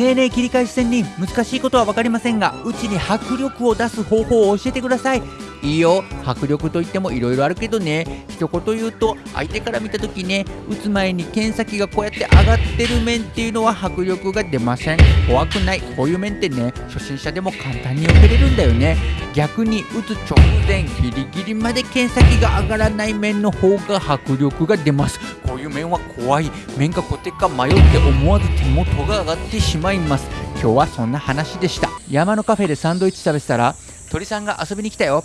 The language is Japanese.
ねえねえ切り返し線に難しいことは分かりませんがうちに迫力を出す方法を教えてください。いいよ。迫力といってもいろいろあるけどね。一言言うと相手から見た時ね打つ前に剣先がこうやって上がってる面っていうのは迫力が出ません。怖くない。こういう面ってね初心者でも簡単に避けれるんだよね。逆に打つ直前ギリギリまで剣先が上がらない面の方が迫力が出ます。いう面は怖い。面かコテか迷って思わず手元が上がってしまいます。今日はそんな話でした。山のカフェでサンドイッチ食べてたら鳥さんが遊びに来たよ。